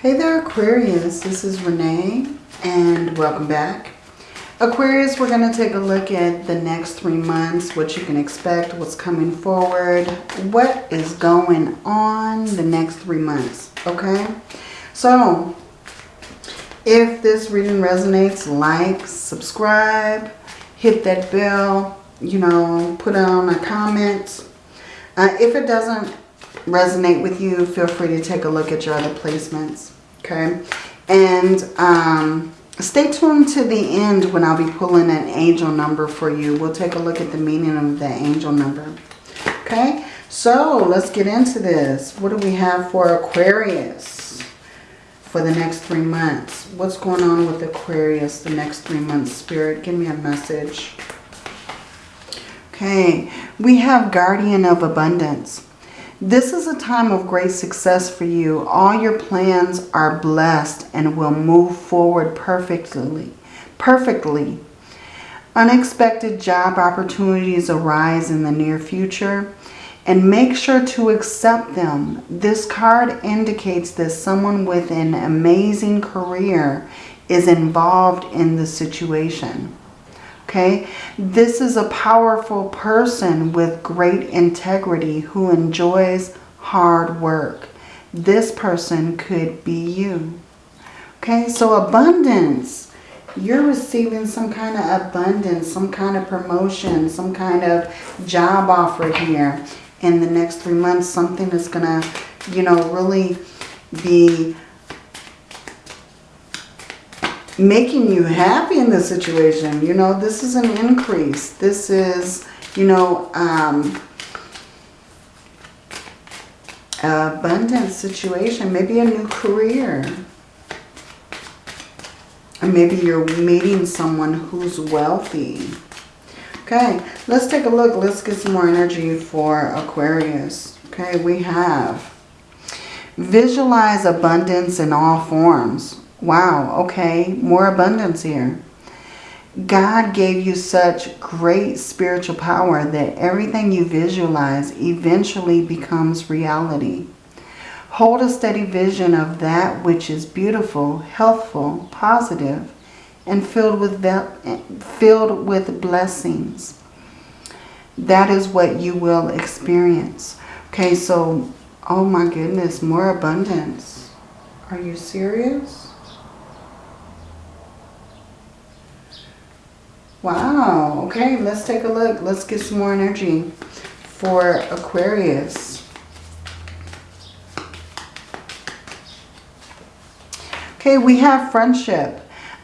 Hey there Aquarius, this is Renee and welcome back. Aquarius, we're going to take a look at the next three months, what you can expect, what's coming forward, what is going on the next three months, okay? So, if this reading resonates, like, subscribe, hit that bell, you know, put on a comment. Uh, if it doesn't resonate with you, feel free to take a look at your other placements. Okay. And um, stay tuned to the end when I'll be pulling an angel number for you. We'll take a look at the meaning of the angel number. Okay. So let's get into this. What do we have for Aquarius for the next three months? What's going on with Aquarius the next three months? Spirit, give me a message. Okay. We have Guardian of Abundance. This is a time of great success for you. All your plans are blessed and will move forward perfectly. Perfectly. Unexpected job opportunities arise in the near future and make sure to accept them. This card indicates that someone with an amazing career is involved in the situation. Okay, this is a powerful person with great integrity who enjoys hard work. This person could be you. Okay, so abundance. You're receiving some kind of abundance, some kind of promotion, some kind of job offer here. In the next three months, something is going to, you know, really be making you happy in this situation. You know, this is an increase. This is, you know, um, abundant situation. Maybe a new career. Or maybe you're meeting someone who's wealthy. Okay, let's take a look. Let's get some more energy for Aquarius. Okay, we have visualize abundance in all forms. Wow, okay, more abundance here. God gave you such great spiritual power that everything you visualize eventually becomes reality. Hold a steady vision of that which is beautiful, healthful, positive, and filled with, filled with blessings. That is what you will experience. Okay, so, oh my goodness, more abundance. Are you serious? Wow. Okay, let's take a look. Let's get some more energy for Aquarius. Okay, we have friendship.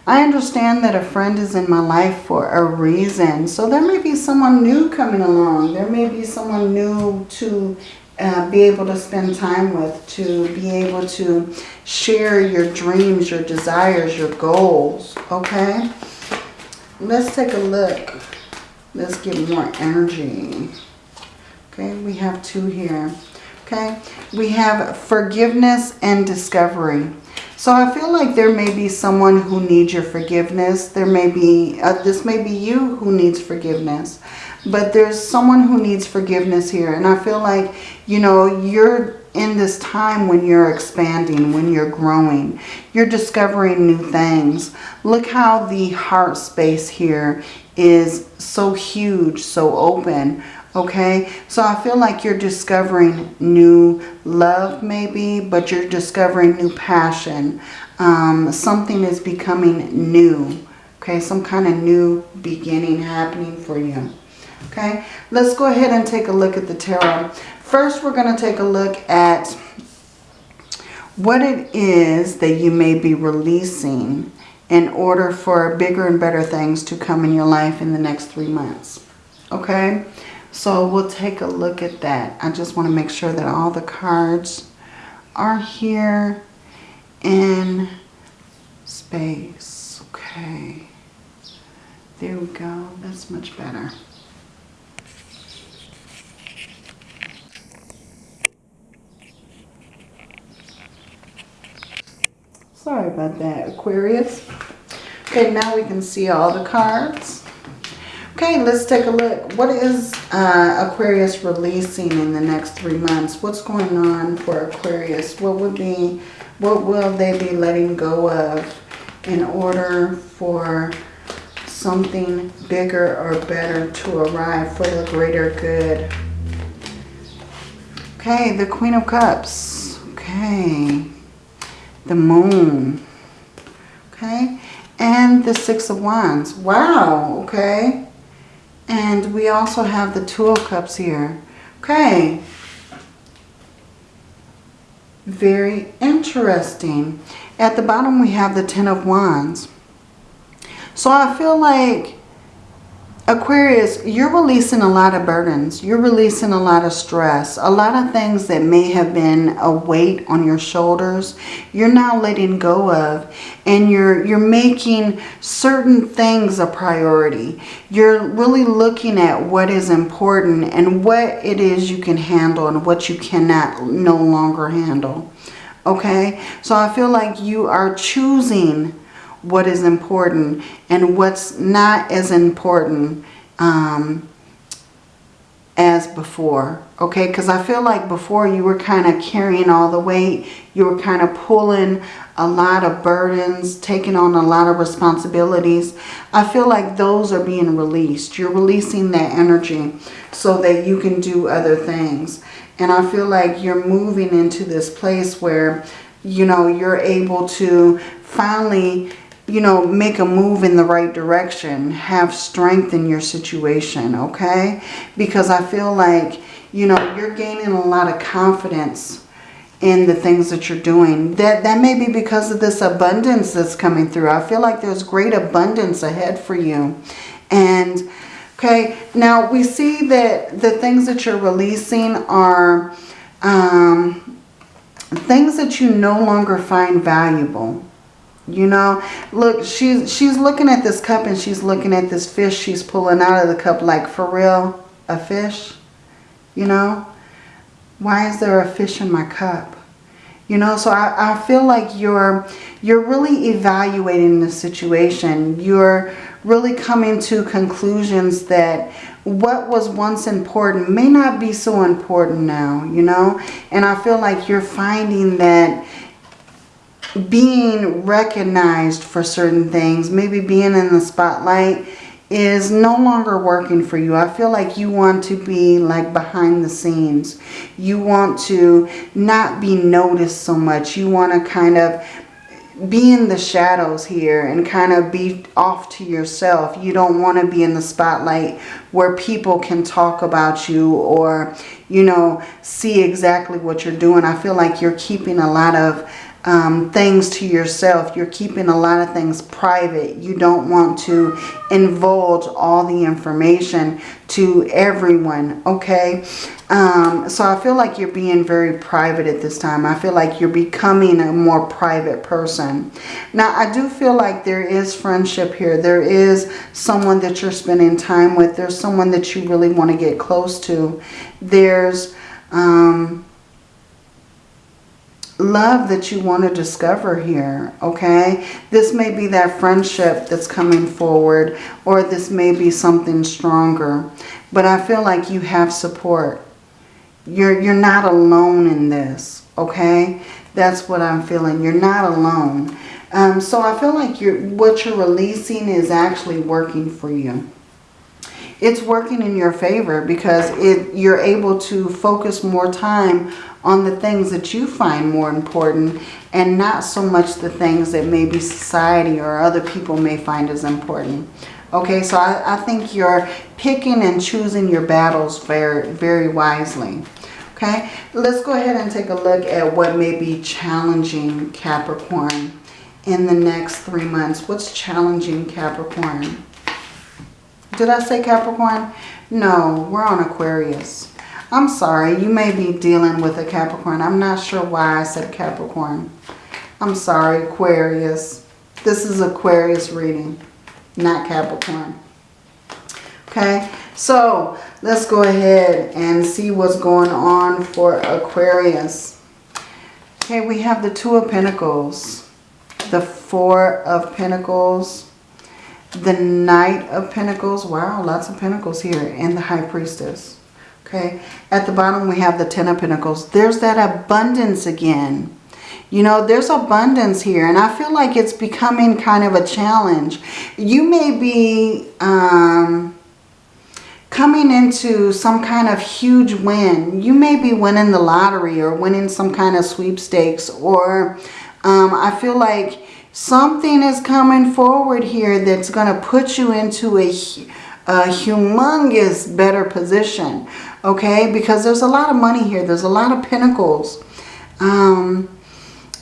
I understand that a friend is in my life for a reason. So there may be someone new coming along. There may be someone new to uh, be able to spend time with, to be able to share your dreams, your desires, your goals. Okay? Let's take a look. Let's get more energy. Okay, we have two here. Okay, we have forgiveness and discovery. So I feel like there may be someone who needs your forgiveness. There may be, uh, this may be you who needs forgiveness. But there's someone who needs forgiveness here. And I feel like, you know, you're in this time when you're expanding, when you're growing. You're discovering new things. Look how the heart space here is so huge, so open. Okay, so I feel like you're discovering new love maybe, but you're discovering new passion. Um, something is becoming new. Okay, some kind of new beginning happening for you. Okay, let's go ahead and take a look at the tarot. First, we're going to take a look at what it is that you may be releasing in order for bigger and better things to come in your life in the next three months. Okay? So we'll take a look at that. I just want to make sure that all the cards are here in space. Okay. There we go. That's much better. Sorry about that, Aquarius. Okay, now we can see all the cards. Okay, let's take a look. What is uh, Aquarius releasing in the next three months? What's going on for Aquarius? What would be, what will they be letting go of in order for something bigger or better to arrive for the greater good? Okay, the Queen of Cups. Okay, the Moon. Okay, and the Six of Wands. Wow, okay. And we also have the Two of Cups here. Okay. Very interesting. At the bottom we have the Ten of Wands. So I feel like Aquarius, you're releasing a lot of burdens. You're releasing a lot of stress. A lot of things that may have been a weight on your shoulders, you're now letting go of. And you're, you're making certain things a priority. You're really looking at what is important and what it is you can handle and what you cannot no longer handle. Okay? So I feel like you are choosing what is important and what's not as important um, as before. Okay, because I feel like before you were kind of carrying all the weight. You were kind of pulling a lot of burdens, taking on a lot of responsibilities. I feel like those are being released. You're releasing that energy so that you can do other things. And I feel like you're moving into this place where, you know, you're able to finally you know, make a move in the right direction. Have strength in your situation, okay? Because I feel like, you know, you're gaining a lot of confidence in the things that you're doing. That, that may be because of this abundance that's coming through. I feel like there's great abundance ahead for you. And, okay, now we see that the things that you're releasing are um, things that you no longer find valuable you know, look, she's, she's looking at this cup and she's looking at this fish she's pulling out of the cup like, for real, a fish? You know, why is there a fish in my cup? You know, so I, I feel like you're, you're really evaluating the situation. You're really coming to conclusions that what was once important may not be so important now, you know. And I feel like you're finding that being recognized for certain things, maybe being in the spotlight is no longer working for you. I feel like you want to be like behind the scenes. You want to not be noticed so much. You want to kind of be in the shadows here and kind of be off to yourself. You don't want to be in the spotlight where people can talk about you or, you know, see exactly what you're doing. I feel like you're keeping a lot of um, things to yourself. You're keeping a lot of things private. You don't want to divulge all the information to everyone, okay? Um, so I feel like you're being very private at this time. I feel like you're becoming a more private person. Now, I do feel like there is friendship here. There is someone that you're spending time with. There's someone that you really want to get close to. There's... Um, love that you want to discover here, okay? This may be that friendship that's coming forward or this may be something stronger. But I feel like you have support. You're, you're not alone in this, okay? That's what I'm feeling. You're not alone. Um, so I feel like you're, what you're releasing is actually working for you it's working in your favor because it you're able to focus more time on the things that you find more important and not so much the things that maybe society or other people may find as important. Okay, so I, I think you're picking and choosing your battles very, very wisely. Okay, let's go ahead and take a look at what may be challenging Capricorn in the next three months. What's challenging Capricorn? Did I say Capricorn? No, we're on Aquarius. I'm sorry, you may be dealing with a Capricorn. I'm not sure why I said Capricorn. I'm sorry, Aquarius. This is Aquarius reading, not Capricorn. Okay, so let's go ahead and see what's going on for Aquarius. Okay, we have the Two of Pentacles, the Four of Pentacles, the Knight of Pentacles. Wow, lots of Pentacles here. And the High Priestess. Okay. At the bottom we have the Ten of Pentacles. There's that abundance again. You know, there's abundance here. And I feel like it's becoming kind of a challenge. You may be... Um, coming into some kind of huge win. You may be winning the lottery or winning some kind of sweepstakes or um, I feel like something is coming forward here that's going to put you into a, a humongous better position. Okay, because there's a lot of money here. There's a lot of pentacles. Um,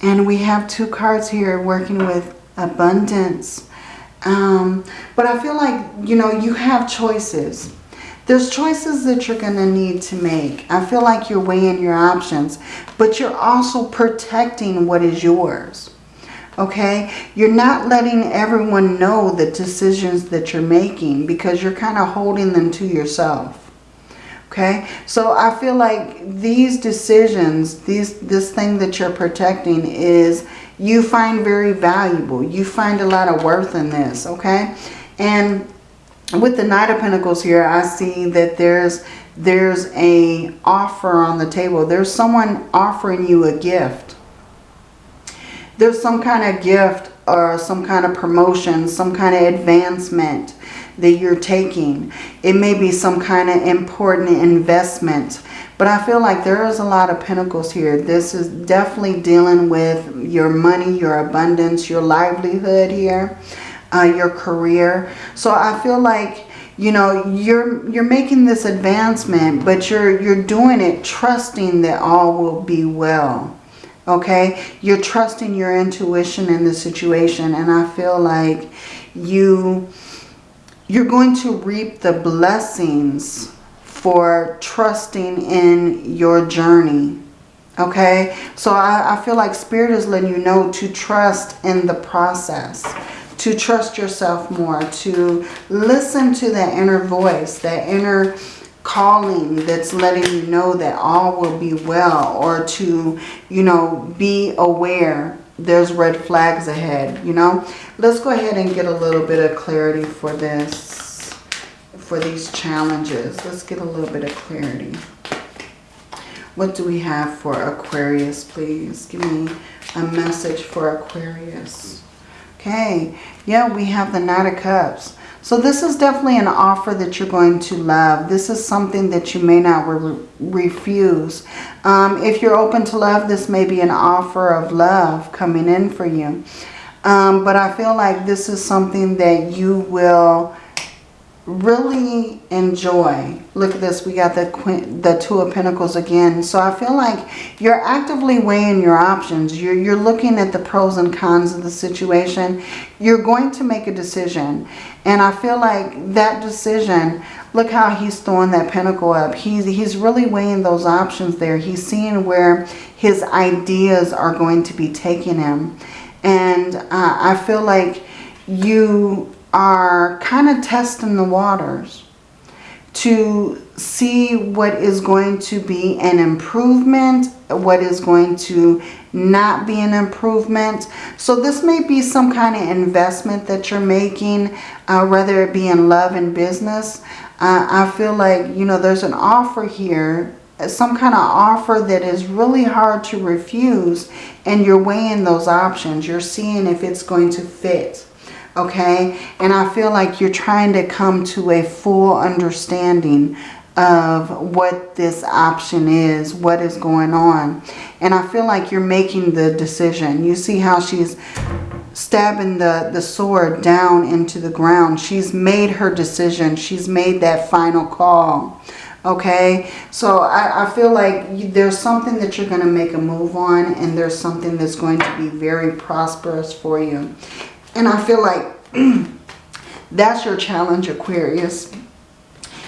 and we have two cards here working with abundance. Um, but I feel like, you know, you have choices. There's choices that you're going to need to make. I feel like you're weighing your options, but you're also protecting what is yours. Okay? You're not letting everyone know the decisions that you're making because you're kind of holding them to yourself. Okay? So I feel like these decisions, these this thing that you're protecting is you find very valuable. You find a lot of worth in this. Okay? And with the Knight of Pentacles here, I see that there's there's a offer on the table. There's someone offering you a gift. There's some kind of gift or some kind of promotion, some kind of advancement that you're taking. It may be some kind of important investment. But I feel like there is a lot of pentacles here. This is definitely dealing with your money, your abundance, your livelihood here uh, your career. So I feel like, you know, you're you're making this advancement, but you're you're doing it trusting that all will be well. Okay? You're trusting your intuition in the situation. And I feel like you you're going to reap the blessings for trusting in your journey. Okay? So I, I feel like Spirit is letting you know to trust in the process to trust yourself more, to listen to that inner voice, that inner calling that's letting you know that all will be well or to, you know, be aware there's red flags ahead, you know. Let's go ahead and get a little bit of clarity for this, for these challenges. Let's get a little bit of clarity. What do we have for Aquarius, please? Give me a message for Aquarius. Okay, yeah, we have the Knight of Cups. So this is definitely an offer that you're going to love. This is something that you may not re refuse. Um, if you're open to love, this may be an offer of love coming in for you. Um, but I feel like this is something that you will really enjoy. Look at this. We got the, the Two of Pentacles again. So I feel like you're actively weighing your options. You're, you're looking at the pros and cons of the situation. You're going to make a decision. And I feel like that decision, look how he's throwing that pentacle up. He's, he's really weighing those options there. He's seeing where his ideas are going to be taking him. And uh, I feel like you are kind of testing the waters to see what is going to be an improvement, what is going to not be an improvement. So this may be some kind of investment that you're making, uh, whether it be in love and business. Uh, I feel like, you know, there's an offer here, some kind of offer that is really hard to refuse, and you're weighing those options. You're seeing if it's going to fit okay? And I feel like you're trying to come to a full understanding of what this option is, what is going on. And I feel like you're making the decision. You see how she's stabbing the, the sword down into the ground. She's made her decision. She's made that final call. Okay, so I, I feel like there's something that you're going to make a move on and there's something that's going to be very prosperous for you. And I feel like that's your challenge, Aquarius.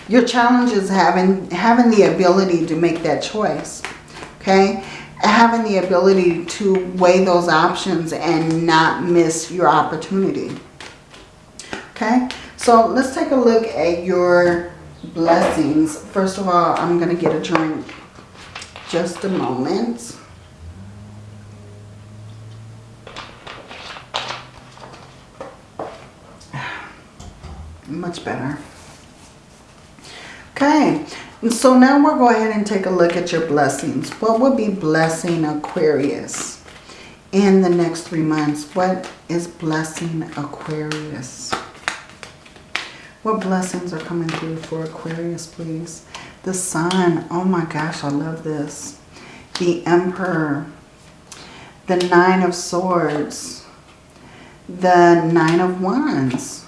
Your challenge is having, having the ability to make that choice. Okay? Having the ability to weigh those options and not miss your opportunity. Okay? So let's take a look at your blessings. First of all, I'm going to get a drink. Just a moment. Much better. Okay, so now we'll go ahead and take a look at your blessings. What would be blessing Aquarius in the next three months? What is blessing Aquarius? What blessings are coming through for Aquarius, please? The Sun. Oh my gosh, I love this. The Emperor. The Nine of Swords. The Nine of Wands.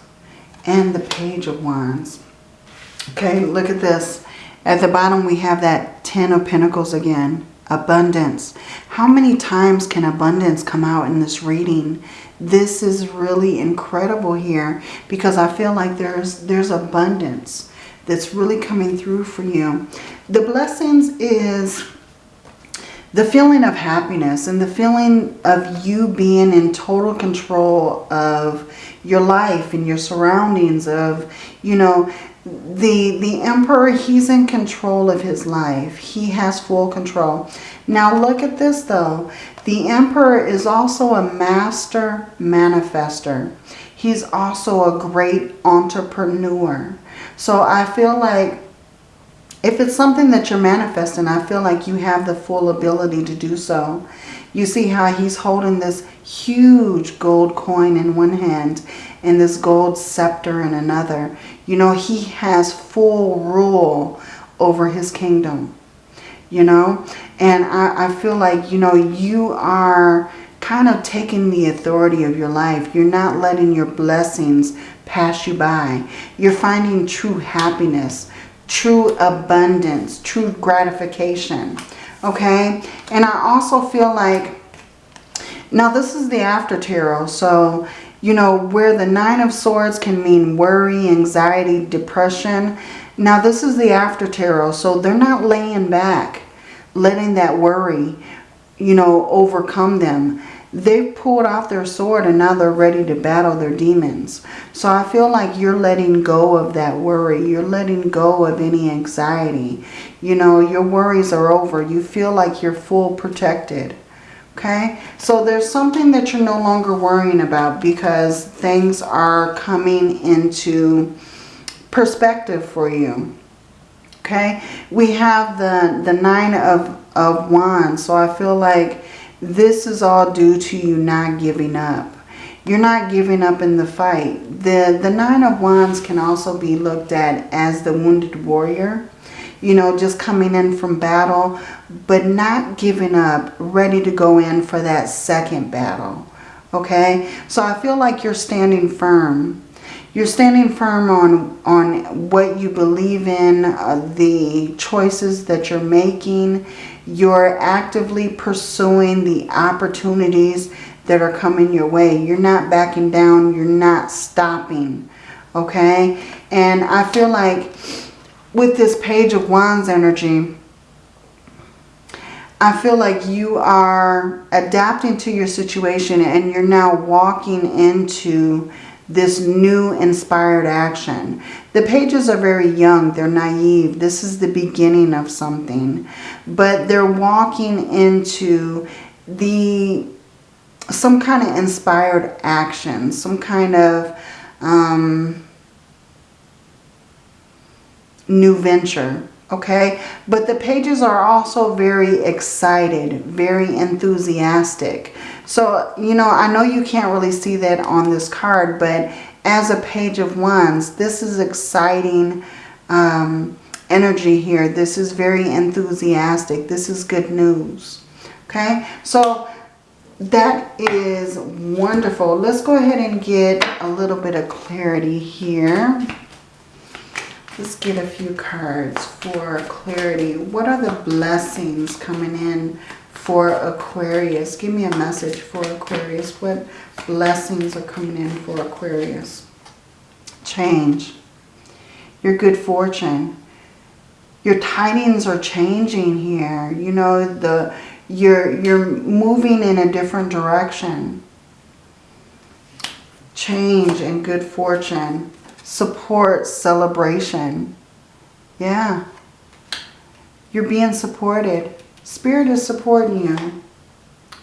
And the Page of Wands. Okay, look at this. At the bottom we have that Ten of Pentacles again. Abundance. How many times can abundance come out in this reading? This is really incredible here because I feel like there's there's abundance that's really coming through for you. The blessings is the feeling of happiness and the feeling of you being in total control of your life and your surroundings of, you know, the the emperor he's in control of his life. He has full control. Now look at this though. The emperor is also a master manifester. He's also a great entrepreneur. So i feel like if it's something that you're manifesting i feel like you have the full ability to do so you see how he's holding this huge gold coin in one hand and this gold scepter in another. You know, he has full rule over his kingdom, you know. And I, I feel like, you know, you are kind of taking the authority of your life. You're not letting your blessings pass you by. You're finding true happiness, true abundance, true gratification. Okay? And I also feel like, now this is the after tarot. So you know, where the Nine of Swords can mean worry, anxiety, depression. Now, this is the after tarot, so they're not laying back, letting that worry, you know, overcome them. They've pulled off their sword and now they're ready to battle their demons. So I feel like you're letting go of that worry. You're letting go of any anxiety. You know, your worries are over. You feel like you're full protected. Okay, so there's something that you're no longer worrying about because things are coming into perspective for you. Okay, we have the, the Nine of, of Wands, so I feel like this is all due to you not giving up. You're not giving up in the fight. The, the Nine of Wands can also be looked at as the wounded warrior you know, just coming in from battle, but not giving up, ready to go in for that second battle. Okay, so I feel like you're standing firm. You're standing firm on, on what you believe in, uh, the choices that you're making. You're actively pursuing the opportunities that are coming your way. You're not backing down. You're not stopping. Okay? And I feel like with this page of wands energy, I feel like you are adapting to your situation and you're now walking into this new inspired action. The pages are very young. They're naive. This is the beginning of something. But they're walking into the some kind of inspired action. Some kind of... Um, new venture okay? But the pages are also very excited very enthusiastic. So you know I know you can't really see that on this card but as a page of wands this is exciting um, energy here. This is very enthusiastic. This is good news okay? So that is wonderful. Let's go ahead and get a little bit of clarity here Let's get a few cards for clarity. What are the blessings coming in for Aquarius? Give me a message for Aquarius. What blessings are coming in for Aquarius? Change. Your good fortune. Your tidings are changing here. You know, the you're you're moving in a different direction. Change and good fortune support, celebration. Yeah. You're being supported. Spirit is supporting you.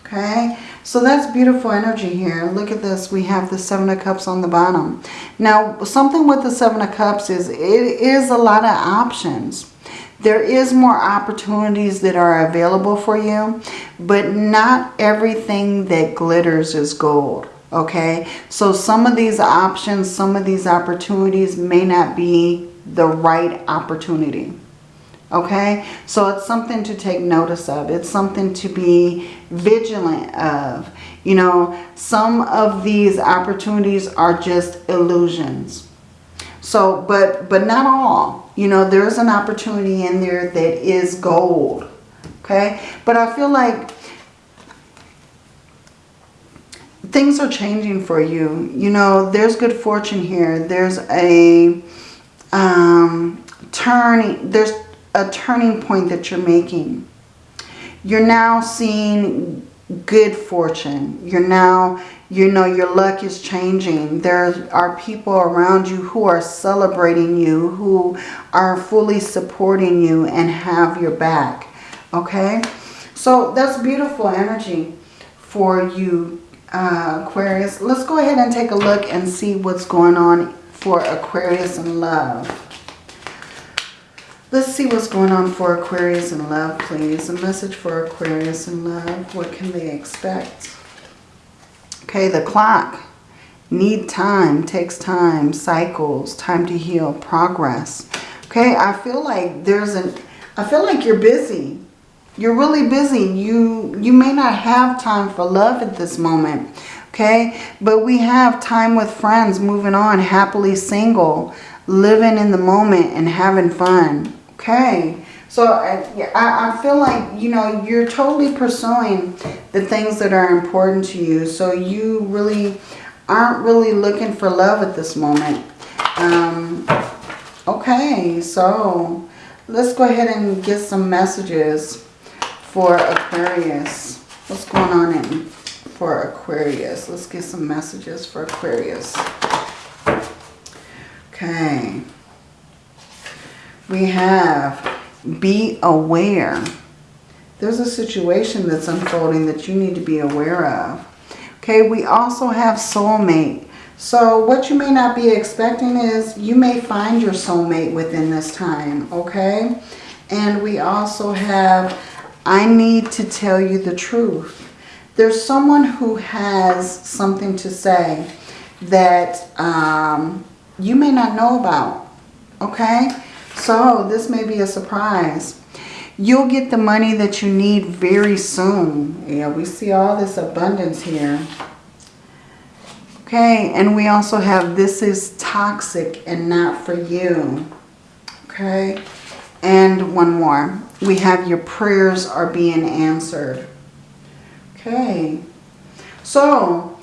Okay, so that's beautiful energy here. Look at this. We have the Seven of Cups on the bottom. Now, something with the Seven of Cups is it is a lot of options. There is more opportunities that are available for you, but not everything that glitters is gold. Okay, so some of these options, some of these opportunities may not be the right opportunity. Okay, so it's something to take notice of. It's something to be vigilant of. You know, some of these opportunities are just illusions. So, but, but not all. You know, there's an opportunity in there that is gold. Okay, but I feel like things are changing for you. You know, there's good fortune here. There's a um, turning, there's a turning point that you're making. You're now seeing good fortune. You're now, you know, your luck is changing. There are people around you who are celebrating you, who are fully supporting you and have your back. Okay? So that's beautiful energy for you, uh, Aquarius. Let's go ahead and take a look and see what's going on for Aquarius in love. Let's see what's going on for Aquarius in love, please. A message for Aquarius in love. What can they expect? Okay, the clock. Need time, takes time, cycles, time to heal, progress. Okay, I feel like there's an, I feel like you're busy. You're really busy. You, you may not have time for love at this moment. Okay, but we have time with friends, moving on, happily single, living in the moment and having fun. Okay. So I, I feel like, you know, you're totally pursuing the things that are important to you. So you really aren't really looking for love at this moment. Um, okay, so let's go ahead and get some messages for Aquarius. What's going on in for Aquarius? Let's get some messages for Aquarius. Okay we have be aware. There's a situation that's unfolding that you need to be aware of. Okay, we also have soulmate. So what you may not be expecting is you may find your soulmate within this time, okay? And we also have, I need to tell you the truth. There's someone who has something to say that um, you may not know about, okay? So this may be a surprise. You'll get the money that you need very soon. Yeah, we see all this abundance here. Okay, and we also have this is toxic and not for you. Okay, and one more. We have your prayers are being answered. Okay, so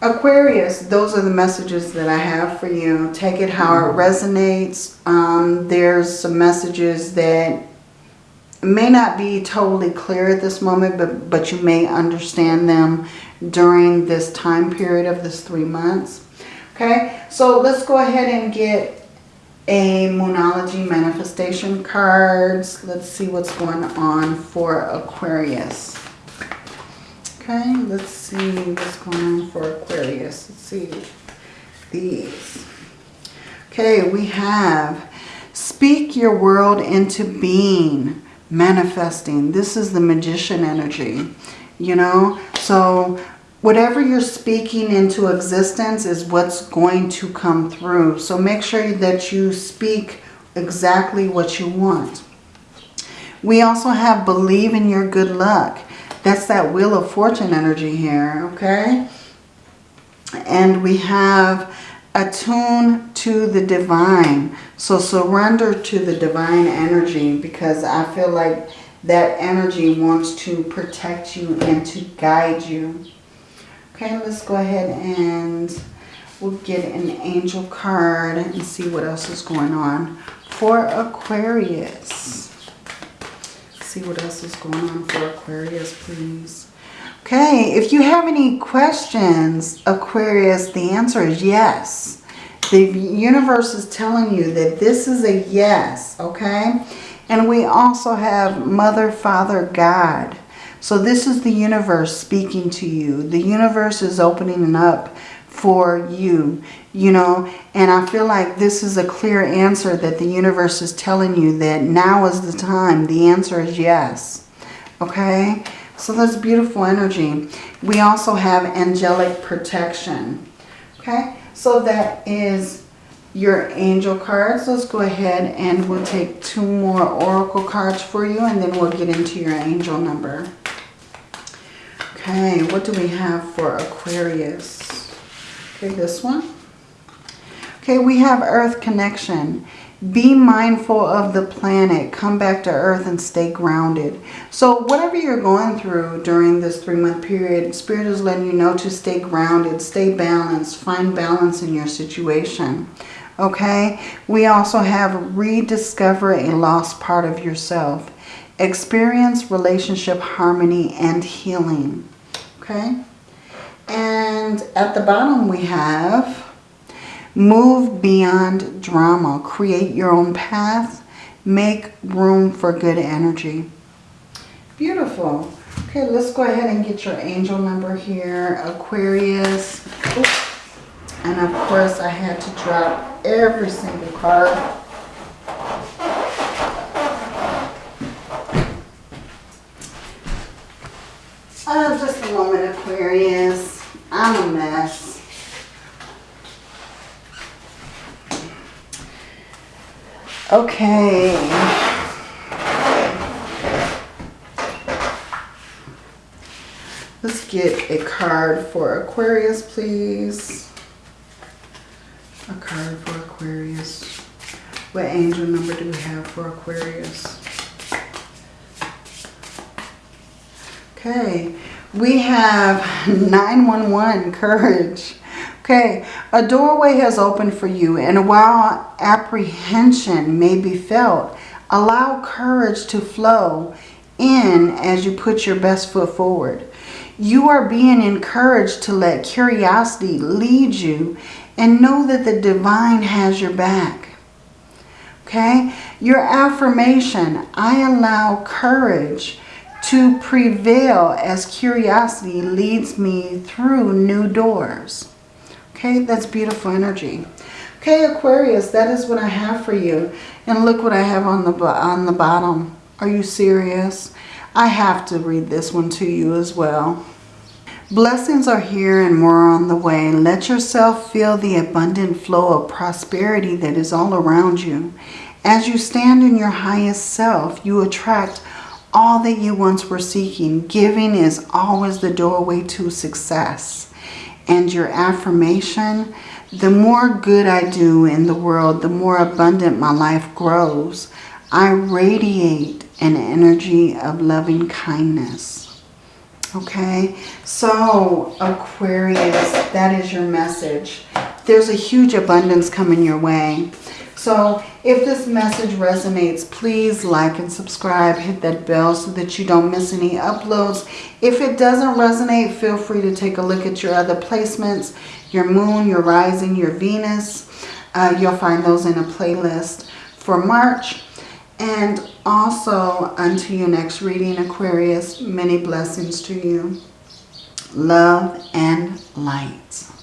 Aquarius, those are the messages that I have for you. Take it how it resonates. Um, there's some messages that may not be totally clear at this moment, but, but you may understand them during this time period of this three months. Okay, so let's go ahead and get a Moonology manifestation cards. Let's see what's going on for Aquarius. Okay, let's see what's going on for Aquarius. Let's see these. Okay, we have speak your world into being, manifesting. This is the magician energy, you know. So whatever you're speaking into existence is what's going to come through. So make sure that you speak exactly what you want. We also have believe in your good luck. That's that Wheel of Fortune energy here, okay? And we have attune to the divine. So surrender to the divine energy because I feel like that energy wants to protect you and to guide you. Okay, let's go ahead and we'll get an angel card and see what else is going on for Aquarius see what else is going on for Aquarius, please. Okay, if you have any questions, Aquarius, the answer is yes. The universe is telling you that this is a yes, okay? And we also have Mother, Father, God. So this is the universe speaking to you. The universe is opening up for you, you know, and I feel like this is a clear answer that the universe is telling you that now is the time. The answer is yes. Okay, so that's beautiful energy. We also have angelic protection. Okay, so that is your angel cards. Let's go ahead and we'll take two more oracle cards for you and then we'll get into your angel number. Okay, what do we have for Aquarius? Okay, this one. Okay, we have Earth Connection. Be mindful of the planet. Come back to Earth and stay grounded. So whatever you're going through during this three-month period, Spirit is letting you know to stay grounded, stay balanced, find balance in your situation. Okay? We also have rediscover a lost part of yourself. Experience relationship harmony and healing. Okay? And at the bottom we have Move beyond drama. Create your own path. Make room for good energy. Beautiful. Okay, let's go ahead and get your angel number here. Aquarius. And of course, I had to drop every single card. Uh, just moment, Aquarius. I'm a mess. Okay. Let's get a card for Aquarius, please. A card for Aquarius. What angel number do we have for Aquarius? Okay, we have 911, courage. Okay, a doorway has opened for you and while apprehension may be felt, allow courage to flow in as you put your best foot forward. You are being encouraged to let curiosity lead you and know that the divine has your back. Okay, your affirmation, I allow courage to prevail as curiosity leads me through new doors. Okay, that's beautiful energy. Okay, Aquarius, that is what I have for you. And look what I have on the, on the bottom. Are you serious? I have to read this one to you as well. Blessings are here and more on the way. Let yourself feel the abundant flow of prosperity that is all around you. As you stand in your highest self, you attract all that you once were seeking. Giving is always the doorway to success and your affirmation, the more good I do in the world, the more abundant my life grows. I radiate an energy of loving kindness. Okay, so Aquarius, that is your message. There's a huge abundance coming your way. So if this message resonates, please like and subscribe. Hit that bell so that you don't miss any uploads. If it doesn't resonate, feel free to take a look at your other placements. Your moon, your rising, your Venus. Uh, you'll find those in a playlist for March. And also, until your next reading, Aquarius, many blessings to you. Love and light.